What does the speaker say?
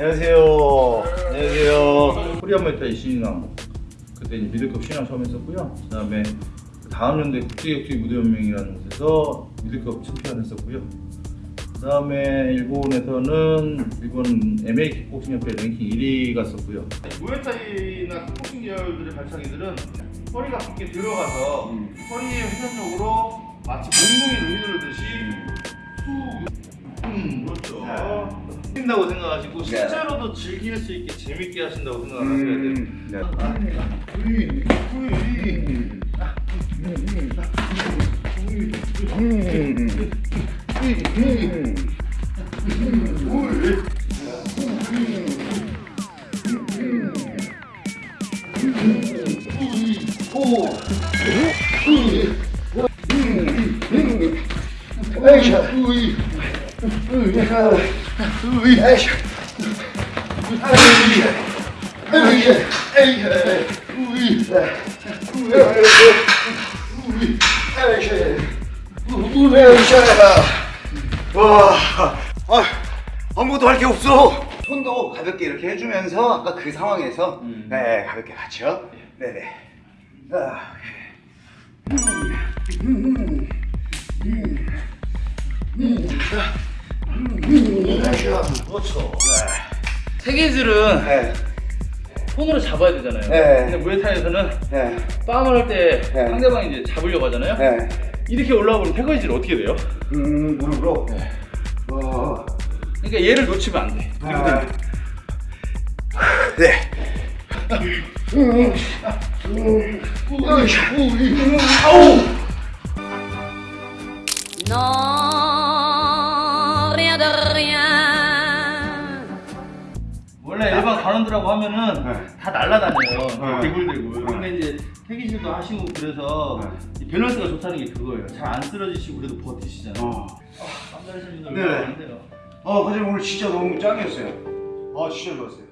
안녕하세요. 안녕하세요. 코리아마 있다 이신이랑 뭐 그때 이제 미들컵 신랑 처음 했었고요. 그 다음에 다음 연대 국제격투기 무대연맹이라는 곳에서 미들컵 챔피언 했었고요. 그 다음에 일본에서는 일본 MA 킥복싱협회 랭킹 1위 갔었고요. 무에타이나 킥복싱 계열들의 발차기들은 허리가 깊게 들어가서 음. 허리의 회전력으로 마치 몸무게를 그렇죠. 하신다고 생각하시고 실제로도 즐길 수 있게 재밌게 하신다고 생각을 하셔야 돼요. 와, 아, 아무것도 할 게 없어. 손도 가볍게 이렇게 해주면서 아까 그 상황에서 음. 네 가볍게 같이요. 네네. 아, 그렇죠. 세계들은 네, 손으로 잡아야 되잖아요. 네. 근데 무에타이에서는 네, 빵을 할때 네. 상대방이 이제 잡으려고 하잖아요. 네. 이렇게 올라오면 태거이질 어떻게 돼요? 음, 무릎으로. 와, 그러니까 얘를 놓치면 안 돼. 아. 네. Non, rien de rien. 원래 일반 관원들하고 하면은 네. 다 날라다녀요. 네. 대굴대굴. 네. 근데 이제 태기질도 하시고 그래서 네. 이 밸런스가 좋다는 게 그거예요. 잘 안 쓰러지시고 그래도 버티시잖아요. 어. 깜짝이신 분들 네. 얼마나 안 돼요. 어, 과장님 오늘 진짜 너무 짱이었어요. 아, 진짜 좋았어요.